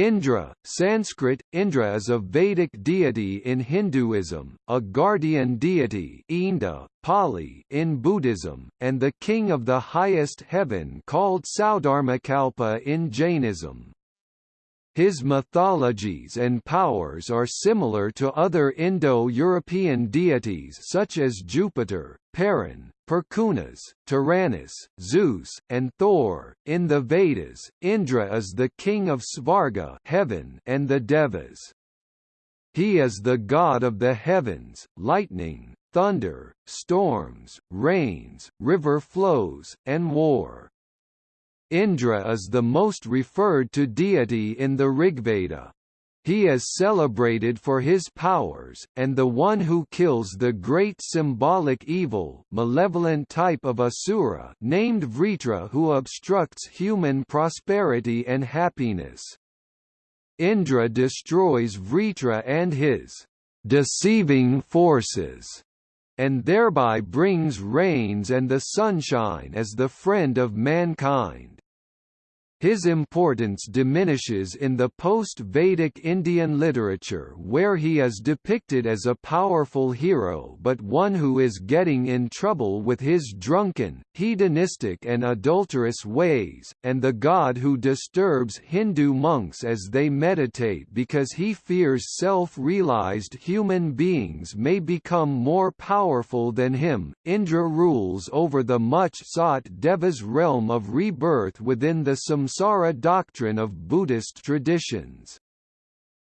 Indra, Sanskrit, Indra is a Vedic deity in Hinduism, a guardian deity Inda, Pali in Buddhism, and the king of the highest heaven called Saudharmakalpa in Jainism. His mythologies and powers are similar to other Indo-European deities such as Jupiter, Perun, Perkunas, Taranis, Zeus, and Thor. In the Vedas, Indra is the king of Svarga heaven and the Devas. He is the god of the heavens, lightning, thunder, storms, rains, river flows, and war. Indra is the most referred to deity in the Rigveda. He is celebrated for his powers, and the one who kills the great symbolic evil malevolent type of Asura named Vritra who obstructs human prosperity and happiness. Indra destroys Vritra and his deceiving forces and thereby brings rains and the sunshine as the friend of mankind. His importance diminishes in the post-Vedic Indian literature where he is depicted as a powerful hero but one who is getting in trouble with his drunken, hedonistic and adulterous ways, and the god who disturbs Hindu monks as they meditate because he fears self-realized human beings may become more powerful than him. Indra rules over the much-sought Devas realm of rebirth within the Samsara samsara doctrine of Buddhist traditions.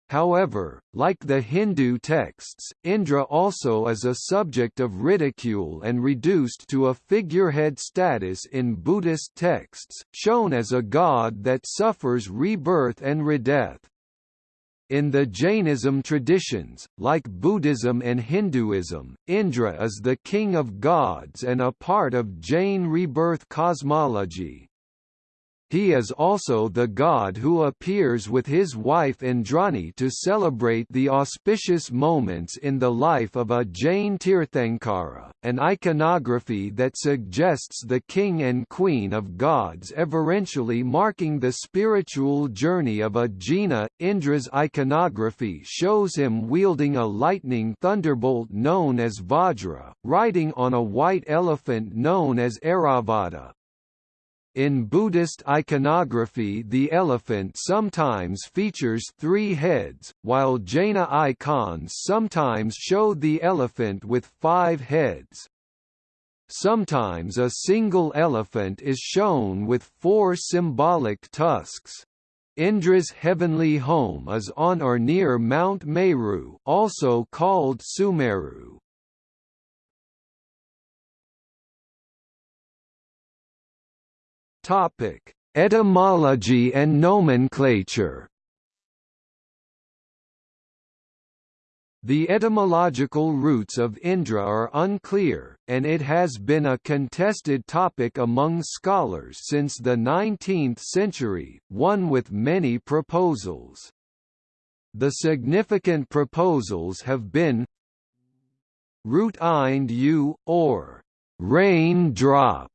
However, like the Hindu texts, Indra also is a subject of ridicule and reduced to a figurehead status in Buddhist texts, shown as a god that suffers rebirth and redeath. In the Jainism traditions, like Buddhism and Hinduism, Indra is the king of gods and a part of Jain rebirth cosmology. He is also the god who appears with his wife Indrani to celebrate the auspicious moments in the life of a Jain Tirthankara, an iconography that suggests the king and queen of gods everentially marking the spiritual journey of a Jina. Indra's iconography shows him wielding a lightning thunderbolt known as Vajra, riding on a white elephant known as Airavata, in Buddhist iconography the elephant sometimes features three heads, while Jaina icons sometimes show the elephant with five heads. Sometimes a single elephant is shown with four symbolic tusks. Indra's heavenly home is on or near Mount Meru also called Sumeru. Topic: Etymology and nomenclature. The etymological roots of Indra are unclear, and it has been a contested topic among scholars since the 19th century, one with many proposals. The significant proposals have been root ind u, or rain drop,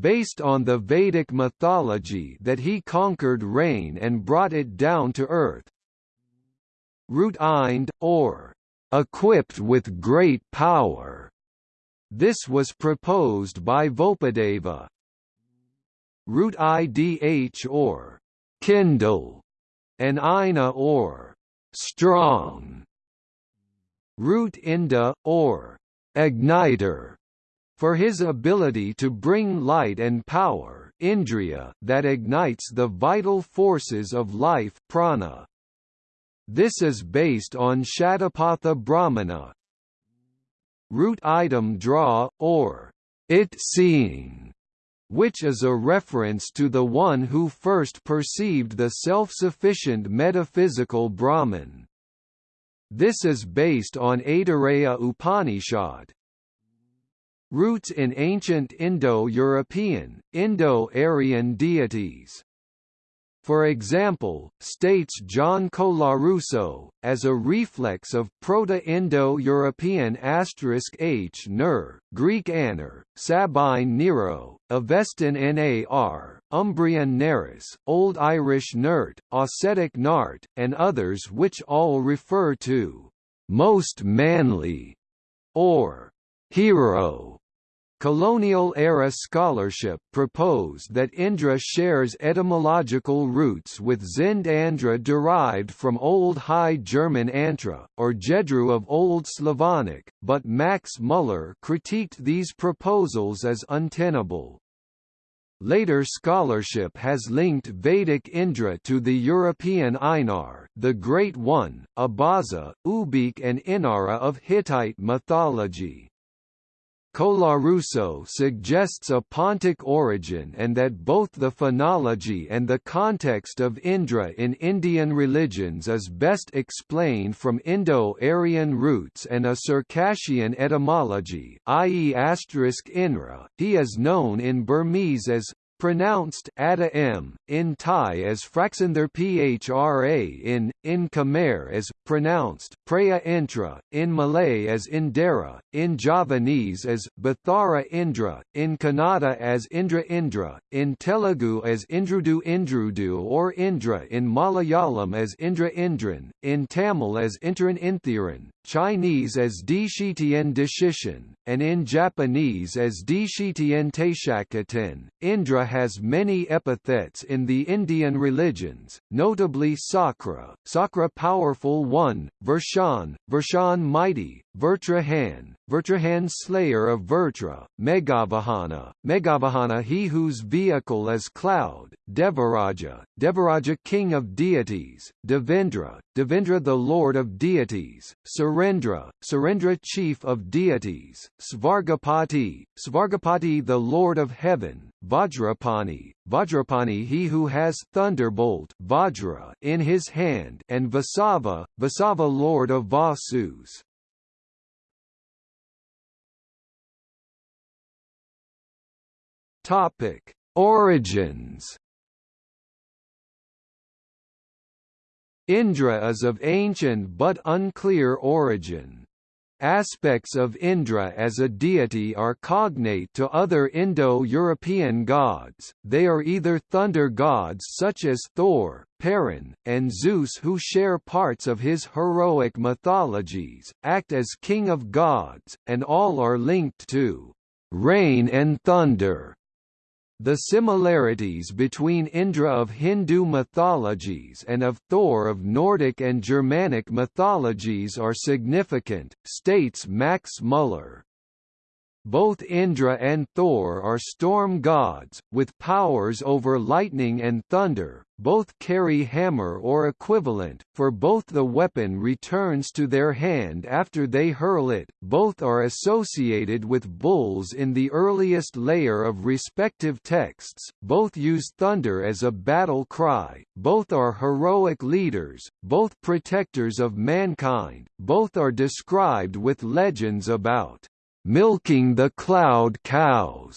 based on the Vedic mythology that he conquered rain and brought it down to earth. Root Ind, or equipped with great power. This was proposed by Vopadeva. Root idh or kindle, and ina or strong. Root inda or igniter for his ability to bring light and power indriya that ignites the vital forces of life prana. This is based on Shatapatha Brahmana. Root idam dra, or it seeing, which is a reference to the one who first perceived the self-sufficient metaphysical Brahman. This is based on Aitareya Upanishad, Roots in ancient Indo-European, Indo-Aryan deities. For example, states John Colarusso, as a reflex of Proto-Indo-European H. Ner, Greek aner, Sabine Nero, Avestan nar, Umbrian neris, Old Irish nert, Ossetic nart, and others which all refer to «most manly» or «hero» Colonial-era scholarship proposed that Indra shares etymological roots with Zend Andra derived from Old High German Antra, or Jedru of Old Slavonic, but Max Muller critiqued these proposals as untenable. Later scholarship has linked Vedic Indra to the European Einar the Great One, Abaza, Ubykh and Inara of Hittite mythology. Colarusso suggests a Pontic origin and that both the phonology and the context of Indra in Indian religions is best explained from Indo-Aryan roots and a Circassian etymology, i.e. Inra. He is known in Burmese as pronounced Ada m, in Thai as Fraxanther Phra in, in Khmer as, pronounced Preya Intra, in Malay as Indera, in Javanese as Bathara Indra, in Kannada as Indra Indra, in Telugu as Indrudu Indrudu or Indra in Malayalam as Indra Indran, in Tamil as Intran Inthiran, Chinese as Dishitian Dishishan, and in Japanese as Dishitian Taishakatan. Indra has many epithets in the Indian religions, notably Sakra, Sakra powerful one, Vershan, Vershan mighty, Vertrahan, Vertrahan slayer of Vritra, Megavahana, Megavahana he whose vehicle is cloud, Devaraja, Devaraja king of deities, Devendra, Devendra the lord of deities, Surendra, Surendra chief of deities, Svargapati, Svargapati the lord of heaven, Vajrapani, Vajrapani he who has thunderbolt Vajra in his hand and Vasava, Vasava lord of Vasus. Topic: Origins. Indra is of ancient but unclear origin. Aspects of Indra as a deity are cognate to other Indo-European gods, they are either thunder gods such as Thor, Perun, and Zeus who share parts of his heroic mythologies, act as king of gods, and all are linked to rain and thunder. The similarities between Indra of Hindu mythologies and of Thor of Nordic and Germanic mythologies are significant, states Max Muller. Both Indra and Thor are storm gods, with powers over lightning and thunder, both carry hammer or equivalent, for both the weapon returns to their hand after they hurl it, both are associated with bulls in the earliest layer of respective texts, both use thunder as a battle cry, both are heroic leaders, both protectors of mankind, both are described with legends about milking the cloud cows.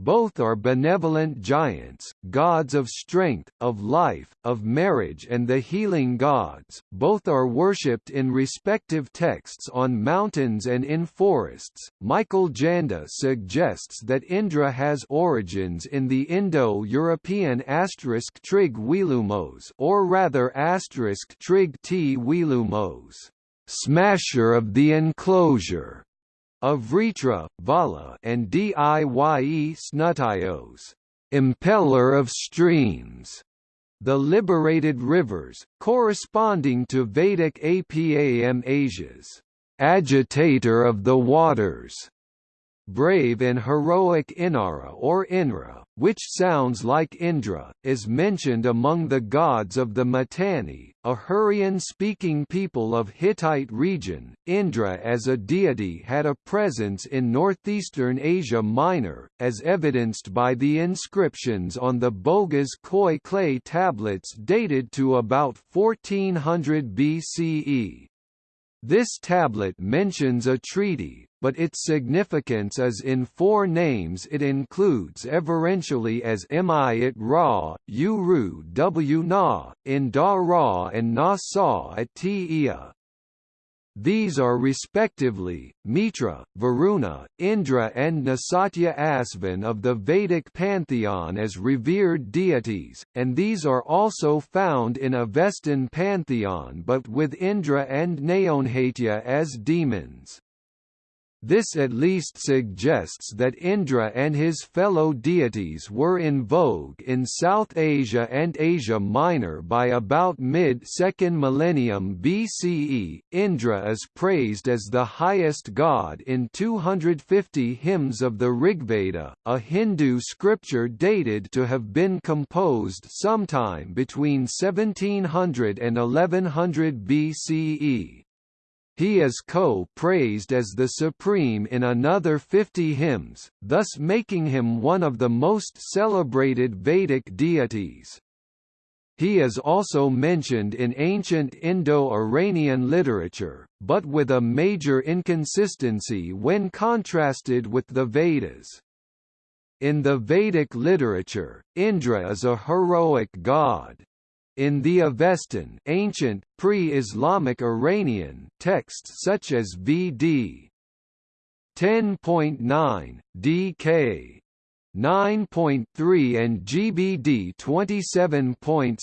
Both are benevolent giants, gods of strength, of life, of marriage and the healing gods. Both are worshipped in respective texts on mountains and in forests. Michael Janda suggests that Indra has origins in the Indo-European asterisk trig Wilumos or rather asterisk trig t Wilumos, smasher of the enclosure of Vritra, Vala and Diye Snutios, impeller of streams, the liberated rivers, corresponding to Vedic Apam Asia's agitator of the waters brave and heroic Inara or Inra, which sounds like Indra, is mentioned among the gods of the Mitanni, a Hurrian-speaking people of Hittite region. Indra as a deity had a presence in northeastern Asia Minor, as evidenced by the inscriptions on the Boghaz Köi clay tablets dated to about 1400 BCE. This tablet mentions a treaty, but its significance is in four names it includes everentially as Mi it Ra, Uru W Na, in Da Ra and Na Sa at Tia. These are respectively, Mitra, Varuna, Indra and Nasatya Asvan of the Vedic pantheon as revered deities, and these are also found in Avestan pantheon but with Indra and Naonhatya as demons. This at least suggests that Indra and his fellow deities were in vogue in South Asia and Asia Minor by about mid-second millennium BCE. Indra is praised as the highest god in 250 hymns of the Rigveda, a Hindu scripture dated to have been composed sometime between 1700 and 1100 BCE. He is co-praised as the supreme in another 50 hymns, thus making him one of the most celebrated Vedic deities. He is also mentioned in ancient Indo-Iranian literature, but with a major inconsistency when contrasted with the Vedas. In the Vedic literature, Indra is a heroic god. In the Avestan ancient, pre-Islamic Iranian texts such as VD 10.9, DK 9.3 and GBD 27.6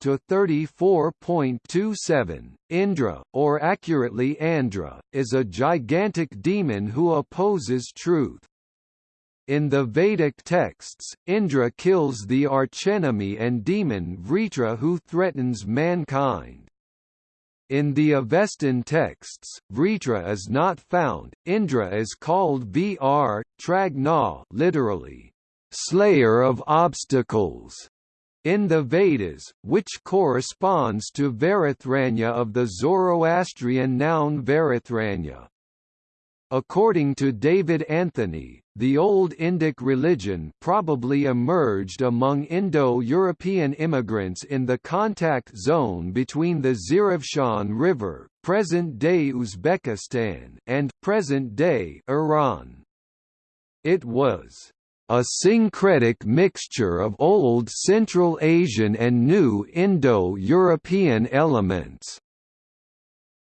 to 34.27. Indra, or accurately Andra, is a gigantic demon who opposes truth. In the Vedic texts, Indra kills the archenemy and demon Vritra who threatens mankind. In the Avestan texts, Vritra is not found. Indra is called Vr, Tragna, literally, slayer of obstacles, in the Vedas, which corresponds to Verethragna of the Zoroastrian noun Verethragna. According to David Anthony, the Old Indic religion probably emerged among Indo-European immigrants in the contact zone between the Zarafshan River present-day Uzbekistan and present-day Iran. It was a syncretic mixture of Old Central Asian and New Indo-European elements,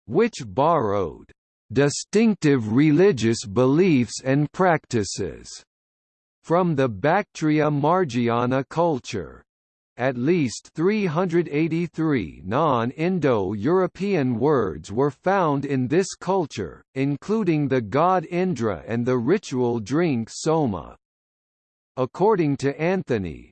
which borrowed distinctive religious beliefs and practices from the Bactria Margiana culture. At least 383 non-Indo-European words were found in this culture, including the god Indra and the ritual drink soma. According to Anthony,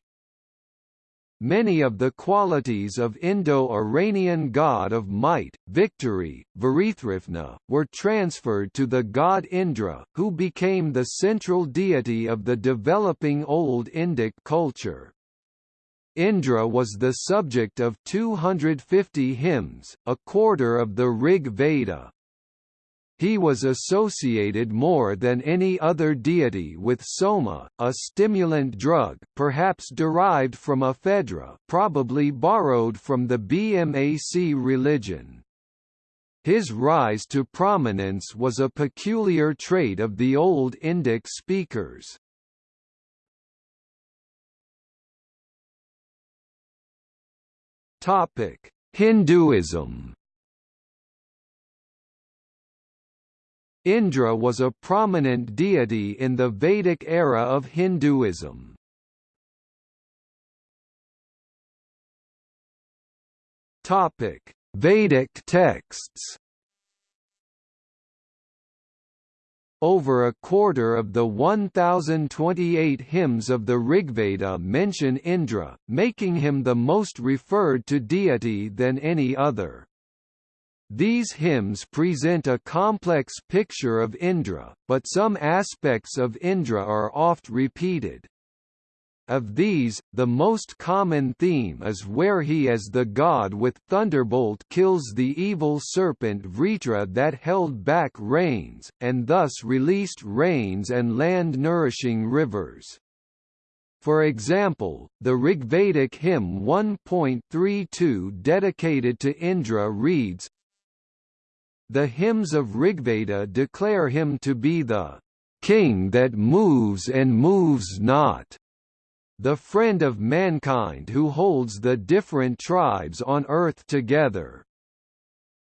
Many of the qualities of Indo-Iranian god of might, victory, Verethragna, were transferred to the god Indra, who became the central deity of the developing Old Indic culture. Indra was the subject of 250 hymns, a quarter of the Rig Veda. He was associated more than any other deity with soma, a stimulant drug perhaps derived from ephedra probably borrowed from the BMAC religion. His rise to prominence was a peculiar trait of the Old Indic speakers. Topic: Hinduism Indra was a prominent deity in the Vedic era of Hinduism. Topic: Vedic texts. Over a quarter of the 1028 hymns of the Rigveda mention Indra, making him the most referred to deity than any other. These hymns present a complex picture of Indra, but some aspects of Indra are oft repeated. Of these, the most common theme is where he as the god with thunderbolt kills the evil serpent Vritra that held back rains, and thus released rains and land-nourishing rivers. For example, the Rigvedic hymn 1.32 dedicated to Indra reads, The hymns of Rigveda declare him to be the king that moves and moves not, the friend of mankind who holds the different tribes on earth together.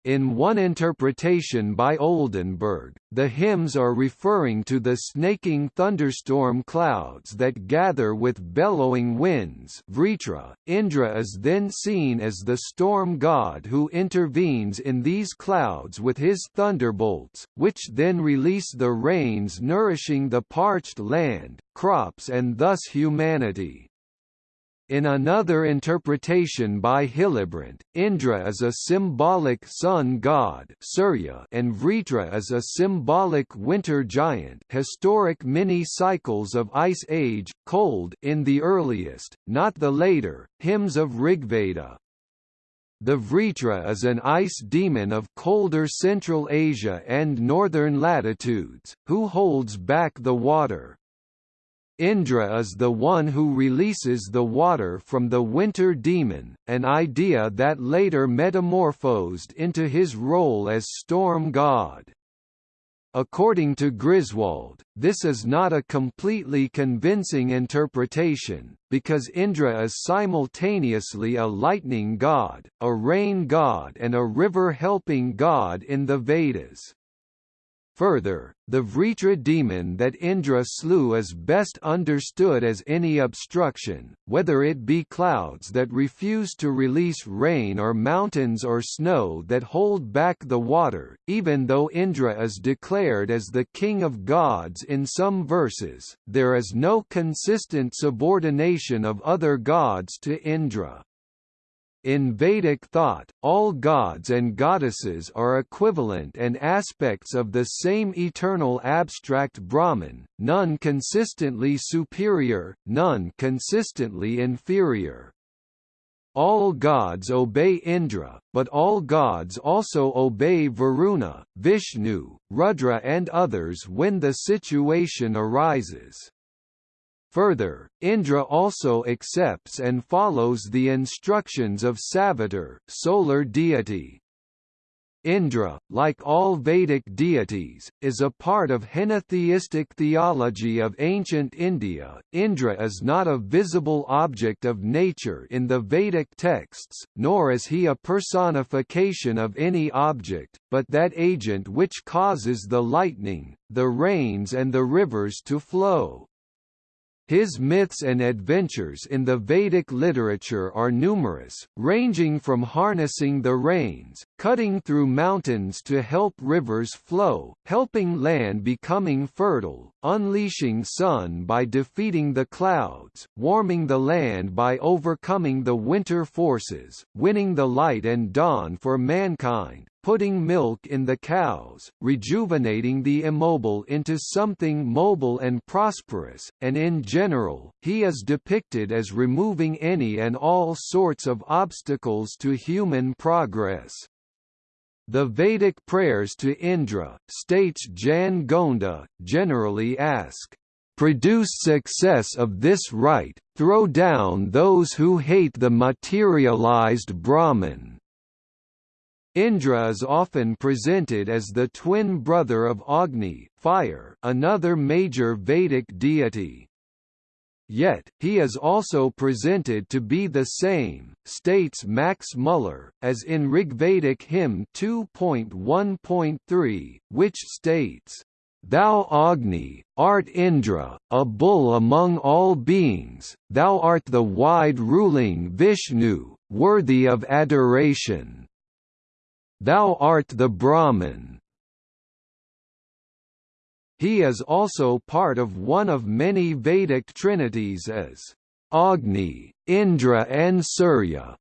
In one interpretation by Oldenberg, the hymns are referring to the snaking thunderstorm clouds that gather with bellowing winds Vritra. Indra is then seen as the storm god who intervenes in these clouds with his thunderbolts, which then release the rains nourishing the parched land, crops and thus humanity. In another interpretation by Hillebrandt, Indra is a symbolic sun god Surya and Vritra is a symbolic winter giant historic mini-cycles of Ice Age, cold in the earliest, not the later, hymns of Rigveda. The Vritra is an ice demon of colder Central Asia and northern latitudes, who holds back the water. Indra is the one who releases the water from the winter demon, an idea that later metamorphosed into his role as storm god. According to Griswold, this is not a completely convincing interpretation, because Indra is simultaneously a lightning god, a rain god and a river-helping god in the Vedas. Further, the Vritra demon that Indra slew is best understood as any obstruction, whether it be clouds that refuse to release rain or mountains or snow that hold back the water, even though Indra is declared as the king of gods in some verses, there is no consistent subordination of other gods to Indra. In Vedic thought, all gods and goddesses are equivalent and aspects of the same eternal abstract Brahman, none consistently superior, none consistently inferior. All gods obey Indra, but all gods also obey Varuna, Vishnu, Rudra and others when the situation arises. Further, Indra also accepts and follows the instructions of Savitar, solar deity. Indra, like all Vedic deities, is a part of henotheistic theology of ancient India. Indra is not a visible object of nature in the Vedic texts, nor is he a personification of any object, but that agent which causes the lightning, the rains and the rivers to flow. His myths and adventures in the Vedic literature are numerous, ranging from harnessing the rains, cutting through mountains to help rivers flow, helping land becoming fertile, unleashing sun by defeating the clouds, warming the land by overcoming the winter forces, winning the light and dawn for mankind, putting milk in the cows, rejuvenating the immobile into something mobile and prosperous, and in general, he is depicted as removing any and all sorts of obstacles to human progress. The Vedic prayers to Indra, states Jan Gonda, generally ask, produce success of this rite, throw down those who hate the materialized Brahman. Indra is often presented as the twin brother of Agni fire, another major Vedic deity. Yet, he is also presented to be the same, states Max Muller, as in Rigvedic hymn 2.1.3, which states, Thou Agni, art Indra, a bull among all beings, thou art the wide-ruling Vishnu, worthy of adoration. Thou art the Brahman. He is also part of one of many Vedic trinities as Agni, Indra and Surya,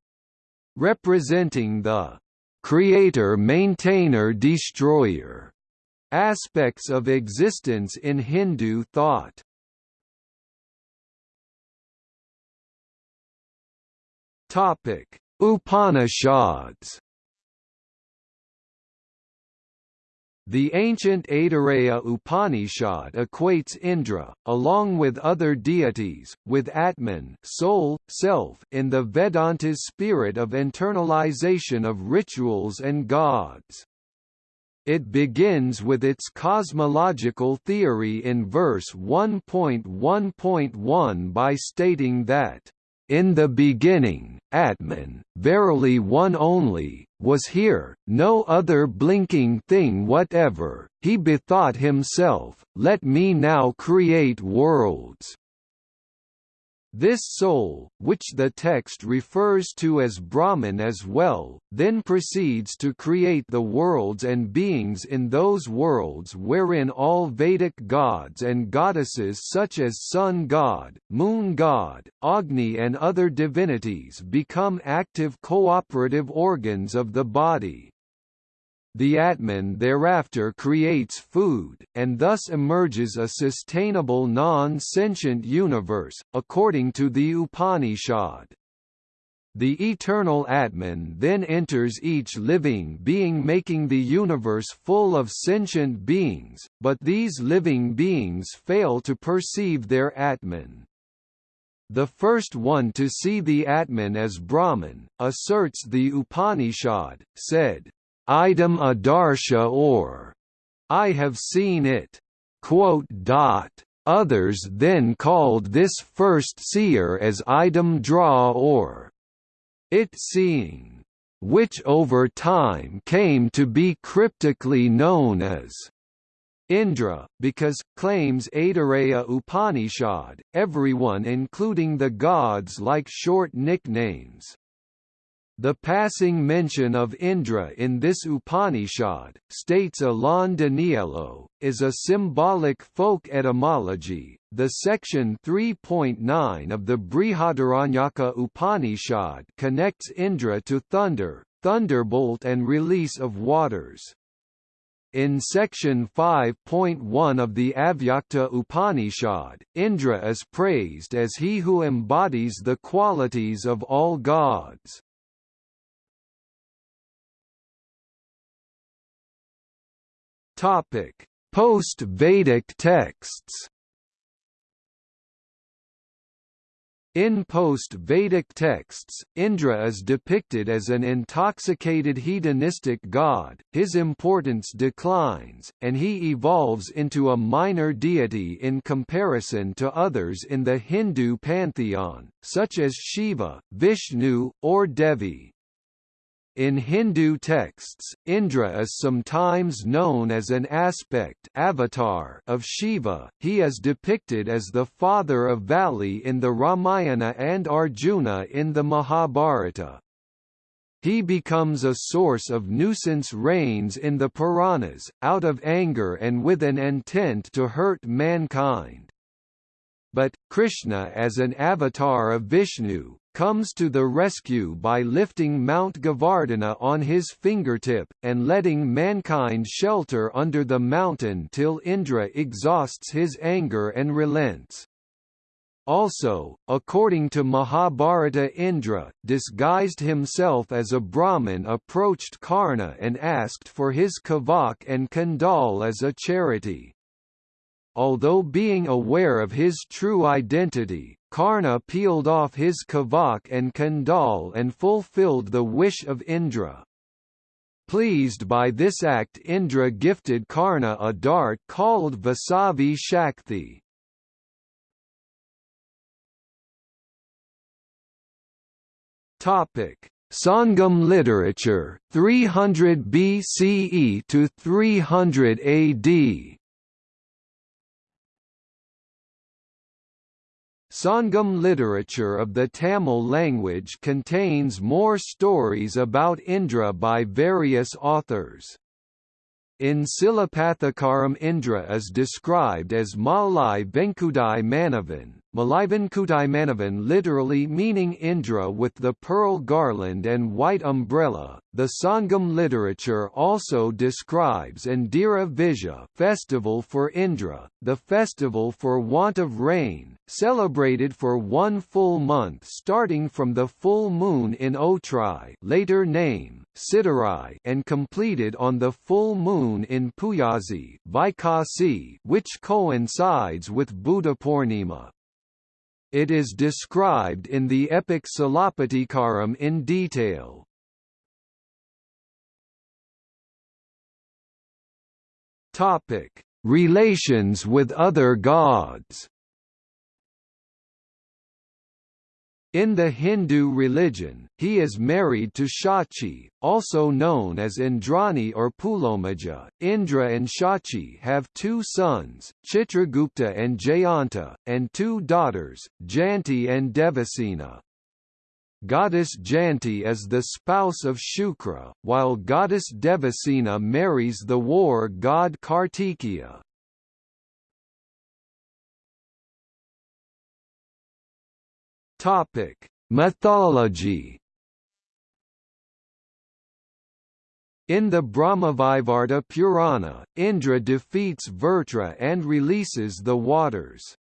representing the creator maintainer destroyer aspects of existence in Hindu thought. Topic: Upanishads The ancient Aitareya Upanishad equates Indra, along with other deities, with Atman soul, self in the Vedanta's spirit of internalization of rituals and gods. It begins with its cosmological theory in verse 1.1.1 by stating that, "...in the beginning, Atman, verily one only, was here, no other blinking thing whatever, he bethought himself, let me now create worlds." This soul, which the text refers to as Brahman as well, then proceeds to create the worlds and beings in those worlds wherein all Vedic gods and goddesses such as Sun God, Moon God, Agni and other divinities become active cooperative organs of the body. The Atman thereafter creates food, and thus emerges a sustainable non-sentient universe, according to the Upanishad. The eternal Atman then enters each living being making the universe full of sentient beings, but these living beings fail to perceive their Atman. The first one to see the Atman as Brahman, asserts the Upanishad, said, Idam adarsha or I have seen it. Others then called this first seer as idam dra or it seeing, which over time came to be cryptically known as Indra, because, claims Aitareya Upanishad, everyone including the gods like short nicknames. The passing mention of Indra in this Upanishad, states Alain Daniélou, is a symbolic folk etymology. The section 3.9 of the Brihadaranyaka Upanishad connects Indra to thunder, thunderbolt and release of waters. In section 5.1 of the Avyakta Upanishad, Indra is praised as he who embodies the qualities of all gods. Topic: Post-Vedic texts. In post-Vedic texts, Indra is depicted as an intoxicated hedonistic god, his importance declines, and he evolves into a minor deity in comparison to others in the Hindu pantheon, such as Shiva, Vishnu, or Devi. In Hindu texts, Indra is sometimes known as an aspect avatar of Shiva. He is depicted as the father of Vali in the Ramayana and Arjuna in the Mahabharata. He becomes a source of nuisance rains in the Puranas, out of anger and with an intent to hurt mankind. But, Krishna as an avatar of Vishnu, comes to the rescue by lifting Mount Govardhana on his fingertip, and letting mankind shelter under the mountain till Indra exhausts his anger and relents. Also, according to Mahabharata Indra, disguised himself as a Brahmin approached Karna and asked for his kavach and kundal as a charity. Although being aware of his true identity, Karna peeled off his kavach and kundal and fulfilled the wish of Indra. Pleased by this act Indra gifted Karna a dart called Vasavi Shakti. Topic: Sangam literature 300 BCE to 300 AD. Sangam literature of the Tamil language contains more stories about Indra by various authors. In Silapathikaram Indra is described as Malai Venkudai Manavan, Malaivankutai Manavan literally meaning Indra with the pearl garland and white umbrella. The Sangam literature also describes Indira Vijaya festival for Indra, the festival for want of rain, celebrated for one full month starting from the full moon in Otrai later name, Siddharai and completed on the full moon in Puyazi Vaikasi which coincides with Buddha. It is described in the epic Silappatikaram in detail. Topic: Relations with other gods. In the Hindu religion, he is married to Shachi, also known as Indrani or Pulomaja. Indra and Shachi have two sons, Chitragupta and Jayanta, and two daughters, Janti and Devasena. Goddess Janti is the spouse of Shukra, while goddess Devasena marries the war god Kartikeya. Topic: Mythology. In the Brahmavaivarta Purana, Indra defeats Vrtra and releases the waters.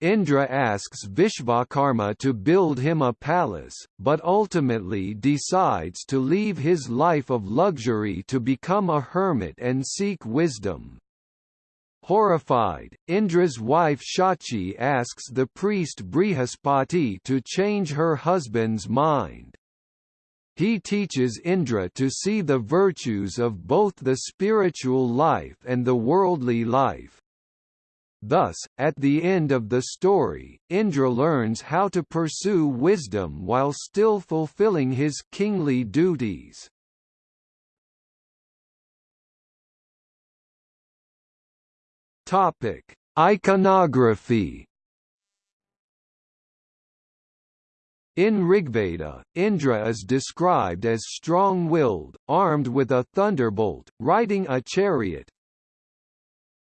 Indra asks Vishvakarma to build him a palace, but ultimately decides to leave his life of luxury to become a hermit and seek wisdom. Horrified, Indra's wife Shachi asks the priest Brihaspati to change her husband's mind. He teaches Indra to see the virtues of both the spiritual life and the worldly life. Thus, at the end of the story, Indra learns how to pursue wisdom while still fulfilling his kingly duties. Topic: Iconography. In Rigveda, Indra is described as strong-willed, armed with a thunderbolt, riding a chariot.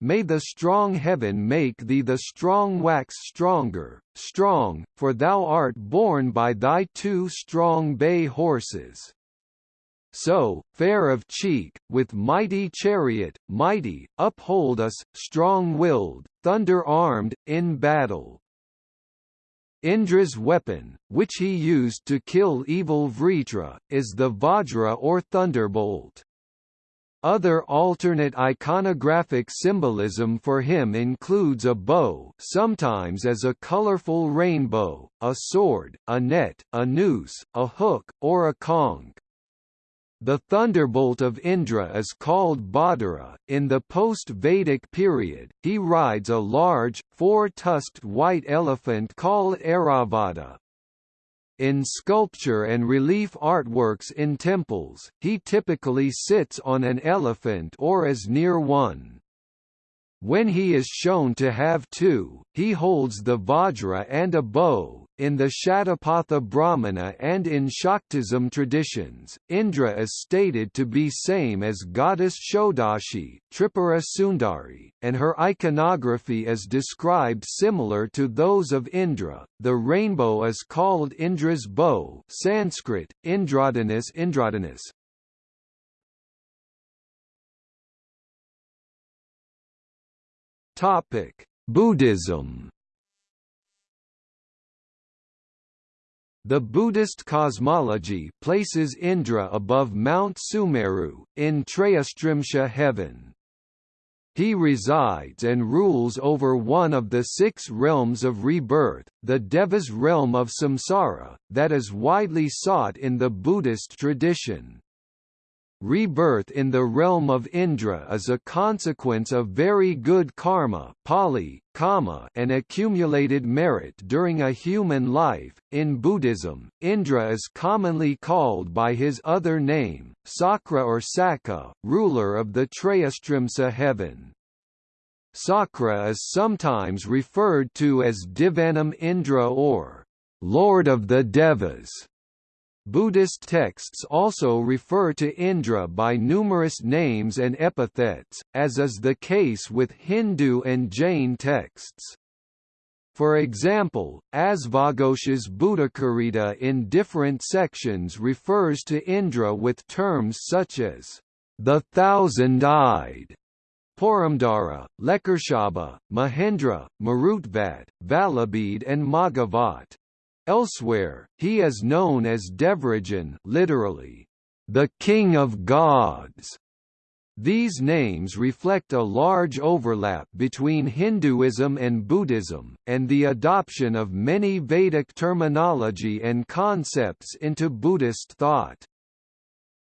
May the strong heaven make thee the strong wax stronger, strong, for thou art borne by thy two strong bay horses. So, fair of cheek, with mighty chariot, mighty, uphold us, strong-willed, thunder-armed, in battle. Indra's weapon, which he used to kill evil Vritra, is the Vajra or thunderbolt. Other alternate iconographic symbolism for him includes a bow sometimes as a colorful rainbow, a sword, a net, a noose, a hook, or a conch. The thunderbolt of Indra is called Badara. In the post-Vedic period, he rides a large, four-tusked white elephant called Airavata. In sculpture and relief artworks in temples, he typically sits on an elephant or is near one. When he is shown to have two, he holds the Vajra and a bow, in the Shatapatha Brahmana and in Shaktism traditions, Indra is stated to be same as goddess Shodashi Tripura Sundari, and her iconography is described similar to those of Indra. The rainbow is called Indra's bow Sanskrit, Indradhanush Indradhanush. Topic: Buddhism The Buddhist cosmology places Indra above Mount Sumeru, in Trayastrimsha heaven. He resides and rules over one of the six realms of rebirth, the Devas realm of samsara, that is widely sought in the Buddhist tradition. Rebirth in the realm of Indra is a consequence of very good karma Pali, kama, and accumulated merit during a human life. In Buddhism, Indra is commonly called by his other name, Sakra or Saka, ruler of the Trayastrimsa heaven. Sakra is sometimes referred to as Devanam Indra or Lord of the Devas. Buddhist texts also refer to Indra by numerous names and epithets, as is the case with Hindu and Jain texts. For example, Asvaghosha's Buddhacarita in different sections refers to Indra with terms such as the thousand-eyed, Puramdara, Lekarshaba, Mahendra, Marutvat, Valabhed and Maghavat. Elsewhere, he is known as Devarajan literally, the King of Gods. These names reflect a large overlap between Hinduism and Buddhism, and the adoption of many Vedic terminology and concepts into Buddhist thought.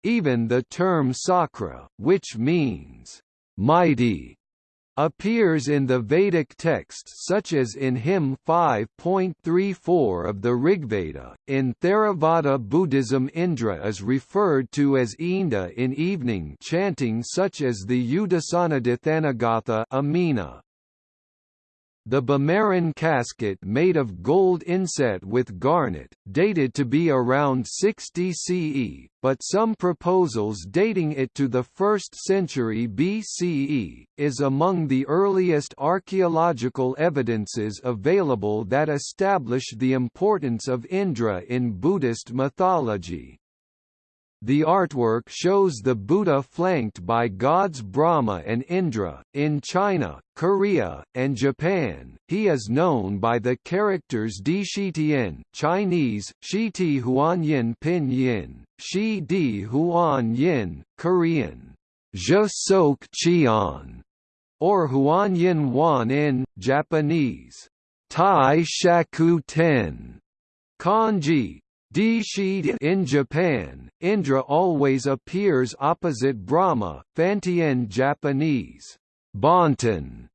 Even the term sakra, which means mighty appears in the Vedic texts such as in hymn 5.34 of the Rigveda. In Theravada Buddhism Indra is referred to as Inda in evening chanting such as the Udasanadithanagata Amina. The Bimaran casket made of gold inset with garnet, dated to be around 60 CE, but some proposals dating it to the 1st century BCE, is among the earliest archaeological evidences available that establish the importance of Indra in Buddhist mythology. The artwork shows the Buddha flanked by gods Brahma and Indra. In China, Korea, and Japan, he is known by the characters Di Shitian, Chinese, Shiti Huanyin Pinyin, Shi Di Huan Yin, Korean, Je Sok Chian, or Huan Yin Wan in, Japanese, Tai Shaku Ten. Kanji, in Japan, Indra always appears opposite Brahma Fantian Japanese, Bonten,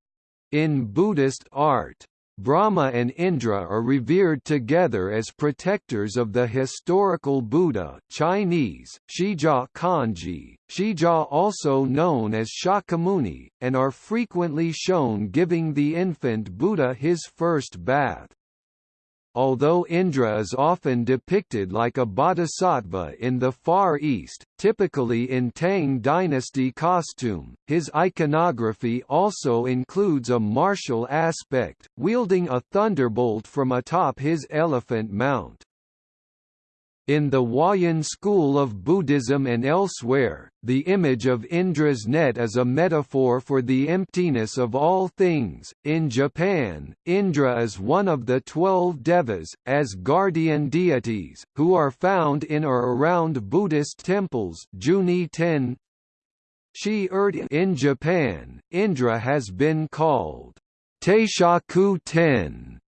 in Buddhist art. Brahma and Indra are revered together as protectors of the historical Buddha Chinese, Shijia Kanji, Shijia also known as Shakyamuni, and are frequently shown giving the infant Buddha his first bath. Although Indra is often depicted like a bodhisattva in the Far East, typically in Tang dynasty costume, his iconography also includes a martial aspect, wielding a thunderbolt from atop his elephant mount. In the Huayan school of Buddhism and elsewhere, the image of Indra's net is a metaphor for the emptiness of all things. In Japan, Indra is one of the twelve devas, as guardian deities, who are found in or around Buddhist temples. Juni 10 In Japan, Indra has been called Taishaku Ten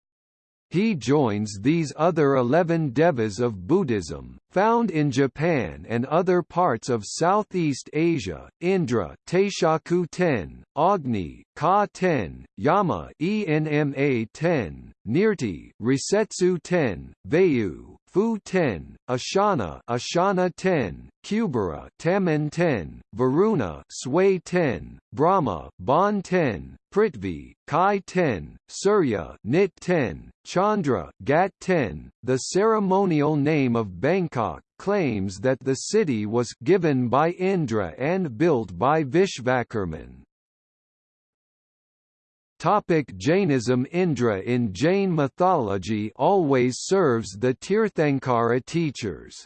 he joins these other eleven devas of Buddhism, found in Japan and other parts of Southeast Asia, Indra Taishaku ten, Agni Ka ten, Yama Enma ten, Nirti Rasetsu ten, Vayu Fu 10, Ashana Ashana 10, Kubera Taman 10, Varuna Sway 10, Brahma Bon 10, Prithvi Kai 10, Surya Nit 10, Chandra Gat 10. The ceremonial name of Bangkok claims that the city was given by Indra and built by Vishvakarman. Topic Jainism Indra in Jain mythology always serves the Tirthankara teachers.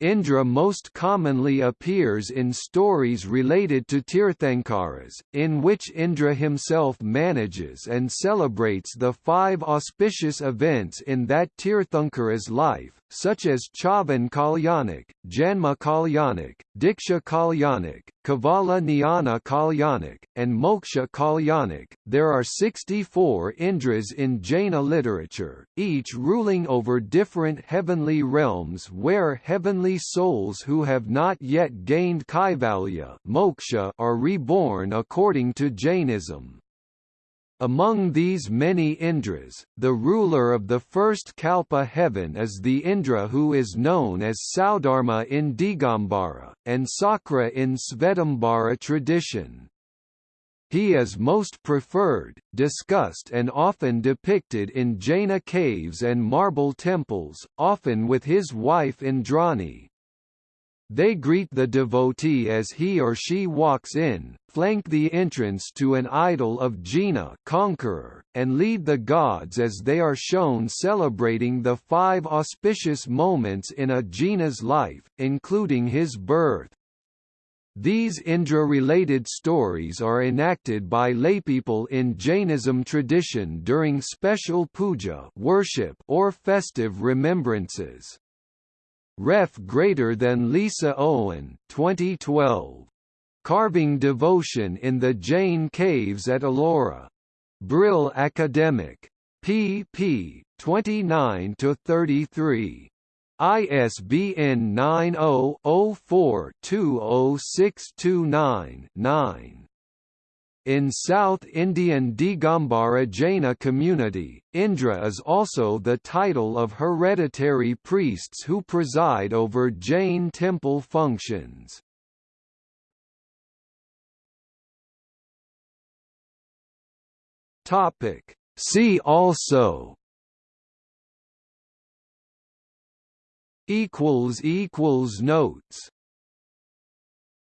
Indra most commonly appears in stories related to Tirthankaras, in which Indra himself manages and celebrates the five auspicious events in that Tirthankara's life, such as Chavan Kalyanik, Janma Kalyanik, Diksha Kalyanik, Kevala Jnana Kalyanik, and Moksha Kalyanik. There are 64 Indras in Jaina literature, each ruling over different heavenly realms where heavenly souls who have not yet gained Kaivalya moksha are reborn according to Jainism. Among these many Indras, the ruler of the first Kalpa heaven is the Indra who is known as Saudharma in Digambara, and Sakra in Svetambara tradition. He is most preferred, discussed and often depicted in Jaina caves and marble temples, often with his wife Indrani. They greet the devotee as he or she walks in, flank the entrance to an idol of Jina conqueror, and lead the gods as they are shown celebrating the five auspicious moments in a Jina's life, including his birth. These Indra-related stories are enacted by laypeople in Jainism tradition during special puja worship or festive remembrances. Ref greater than Lisa Owen 2012. Carving Devotion in the Jain Caves at Ellora. Brill Academic. pp. 29–33. ISBN 90 04 20629 9. In South Indian Digambara Jaina community, Indra is also the title of hereditary priests who preside over Jain temple functions. See also notes